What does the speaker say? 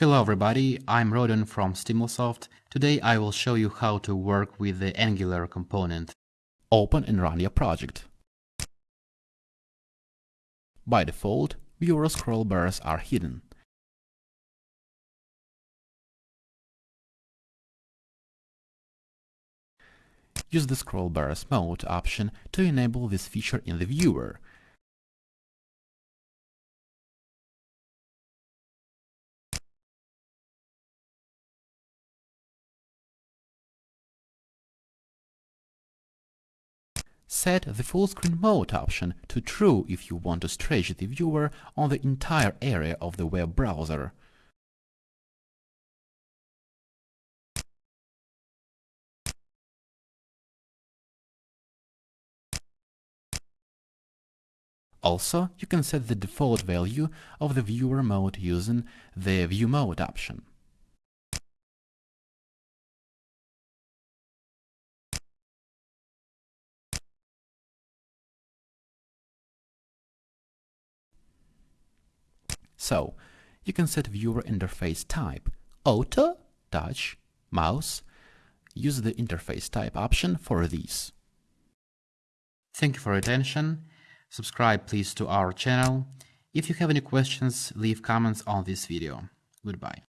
Hello everybody, I'm Rodon from Stimulsoft. Today I will show you how to work with the Angular component. Open and run your project. By default, viewer scroll bars are hidden. Use the scroll bars mode option to enable this feature in the viewer. Set the full screen mode option to true if you want to stretch the viewer on the entire area of the web browser. Also, you can set the default value of the viewer mode using the View Mode option. So, you can set viewer interface type Auto, Touch, Mouse. Use the interface type option for these. Thank you for your attention. Subscribe please to our channel. If you have any questions, leave comments on this video. Goodbye.